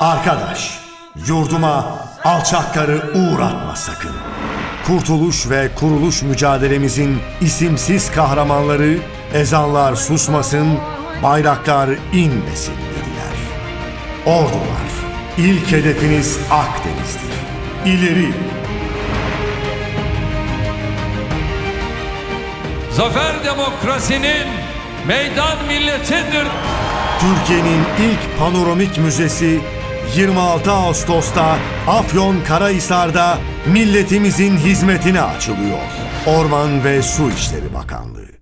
Arkadaş, yurduma alçakları uğratma sakın. Kurtuluş ve kuruluş mücadelemizin isimsiz kahramanları ezanlar susmasın, bayraklar inmesin dediler. Ordular, ilk hedefiniz Akdeniz'dir. İleri, Zafer demokrasinin meydan milletindir. Türkiye'nin ilk panoramik müzesi 26 Ağustos'ta Afyon Karahisar'da milletimizin hizmetine açılıyor. Orman ve Su İşleri Bakanlığı.